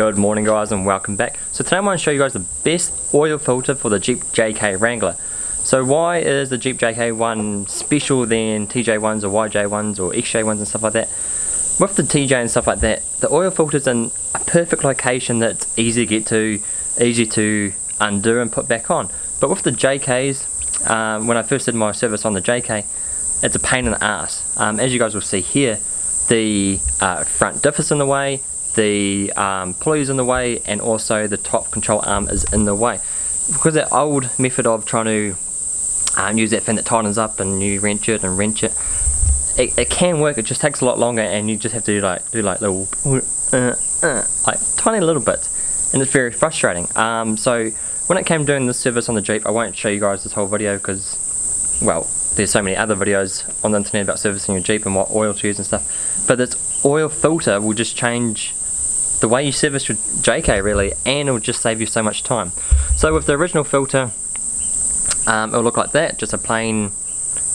Good morning guys and welcome back. So today I'm going to show you guys the best oil filter for the Jeep JK Wrangler. So why is the Jeep JK one special than TJ ones or YJ ones or XJ ones and stuff like that? With the TJ and stuff like that, the oil filter's in a perfect location that's easy to get to, easy to undo and put back on. But with the JKs, um, when I first did my service on the JK, it's a pain in the ass. Um, as you guys will see here, the uh, front diff is in the way, the um, pulley is in the way and also the top control arm is in the way. Because that old method of trying to um, use that fin that tightens up and you wrench it and wrench it it, it can work it just takes a lot longer and you just have to do like do like little uh, uh, like tiny little bits. And it's very frustrating. Um, so when it came doing this service on the Jeep I won't show you guys this whole video because well there's so many other videos on the internet about servicing your Jeep and what oil to use and stuff. But this oil filter will just change the way you service your JK really and it'll just save you so much time. So with the original filter um, it'll look like that, just a plain,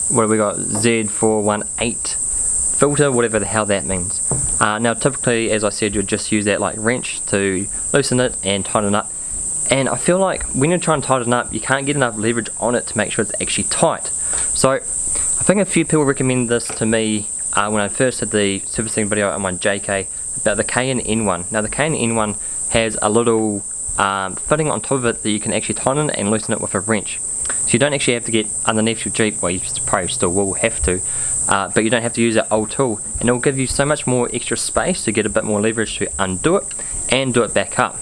what have we got, Z418 filter, whatever the hell that means. Uh, now typically as I said you'd just use that like wrench to loosen it and tighten it up and I feel like when you're trying to tighten it up you can't get enough leverage on it to make sure it's actually tight. So I think a few people recommend this to me uh, when I first did the servicing video on my JK about the K&N one. Now the K&N one has a little um, fitting on top of it that you can actually tighten and loosen it with a wrench. So you don't actually have to get underneath your Jeep, well you probably still will have to, uh, but you don't have to use that old tool and it will give you so much more extra space to get a bit more leverage to undo it and do it back up.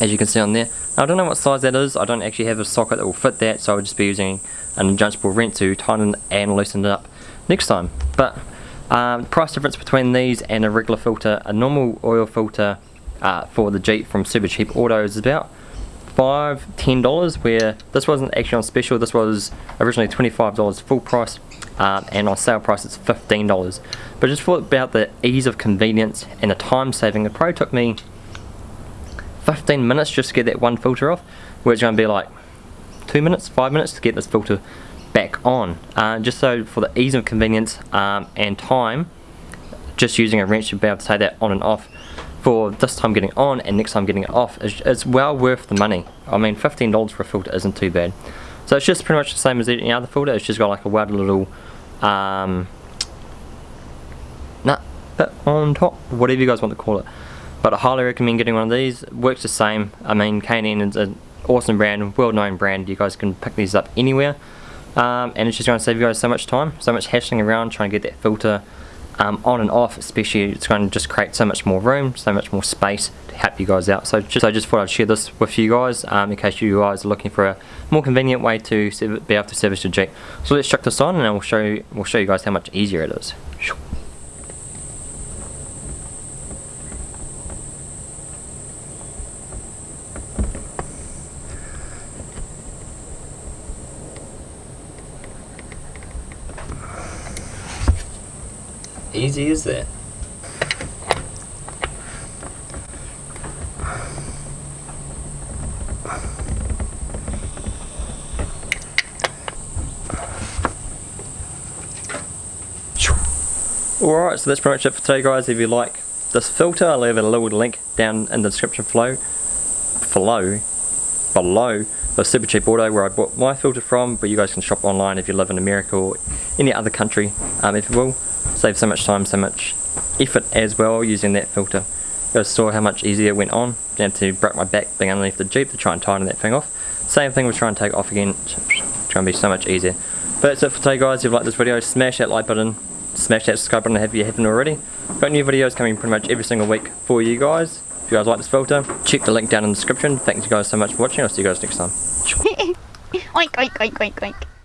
As you can see on there. Now, I don't know what size that is, I don't actually have a socket that will fit that so I'll just be using an adjustable wrench to tighten and loosen it up next time. But um, price difference between these and a regular filter, a normal oil filter uh, for the Jeep from Super Cheap Auto is about five, ten dollars. Where this wasn't actually on special. This was originally twenty-five dollars full price, um, and on sale price it's fifteen dollars. But just for about the ease of convenience and the time saving. It probably took me 15 minutes just to get that one filter off. Where it's going to be like two minutes, five minutes to get this filter back on. Uh, just so for the ease of convenience um, and time just using a wrench to be able to take that on and off for this time getting on and next time getting it off is, is well worth the money. I mean $15 for a filter isn't too bad. So it's just pretty much the same as any other filter. It's just got like a welded little um, nut bit on top whatever you guys want to call it. But I highly recommend getting one of these. Works the same. I mean K&N is an awesome brand well known brand. You guys can pick these up anywhere um, and it's just going to save you guys so much time, so much hashing around trying to get that filter um, on and off especially it's going to just create so much more room, so much more space to help you guys out. So just, I just thought I'd share this with you guys um, in case you guys are looking for a more convenient way to be able to service your Jeep. So let's chuck this on and we'll show you, we'll show you guys how much easier it is. Easy is that? Alright, so that's pretty much it for today guys. If you like this filter, I'll leave a little link down in the description below, below, below the Super Cheap Auto where I bought my filter from, but you guys can shop online if you live in America or any other country, um, if you will. Save so much time, so much effort as well using that filter. Guys saw how much easier it went on. Down to break my back being underneath the Jeep to try and tighten that thing off. Same thing with trying to take off again. It's going to be so much easier. But that's it for today guys. If you liked this video, smash that like button. Smash that subscribe button if you haven't already. Got new videos coming pretty much every single week for you guys. If you guys like this filter, check the link down in the description. Thanks you guys so much for watching. I'll see you guys next time. oink, oink, oink, oink, oink.